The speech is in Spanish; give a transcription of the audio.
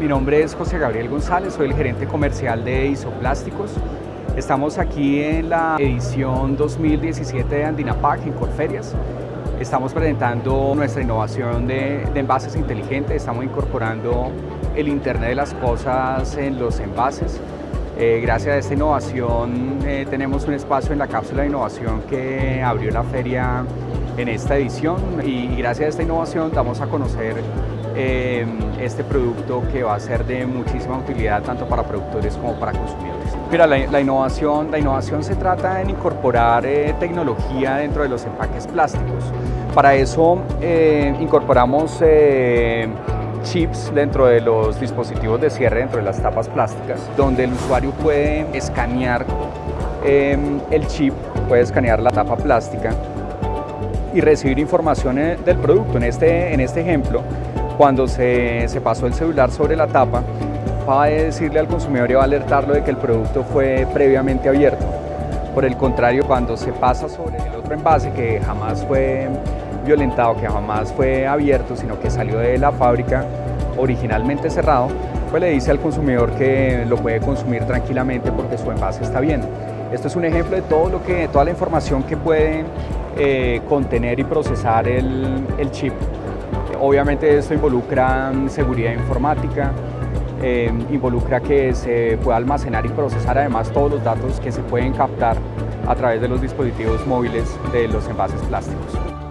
mi nombre es José Gabriel González, soy el gerente comercial de Isoplásticos. Estamos aquí en la edición 2017 de Andinapac en Corferias. Estamos presentando nuestra innovación de, envases inteligentes, estamos incorporando el Internet de las Cosas en los envases. Eh, gracias a esta innovación eh, tenemos un espacio en la cápsula de innovación que abrió la feria en esta edición y, gracias a esta innovación damos a conocer eh, este producto que va a ser de muchísima utilidad tanto para productores como para consumidores. Mira, la, innovación, la innovación se trata en incorporar eh, tecnología dentro de los empaques plásticos. Para eso eh, incorporamos chips dentro de los dispositivos de cierre, dentro de las tapas plásticas, donde el usuario puede escanear el chip, puede escanear la tapa plástica y recibir información eh, del producto. En este, en este ejemplo, cuando se, se pasó el celular sobre la tapa, va a decirle al consumidor y va a alertarlo de que el producto fue previamente abierto. Por el contrario, cuando se pasa sobre el otro envase que jamás fue violentado, que jamás fue abierto, sino que salió de la fábrica originalmente cerrado, pues le dice al consumidor que lo puede consumir tranquilamente porque su envase está bien. Esto es un ejemplo de todo lo que, toda la información que puede eh, contener y procesar el, chip. Obviamente esto involucra seguridad informática, eh, involucra que se pueda almacenar y procesar además todos los datos que se pueden captar a través de los dispositivos móviles de los envases plásticos.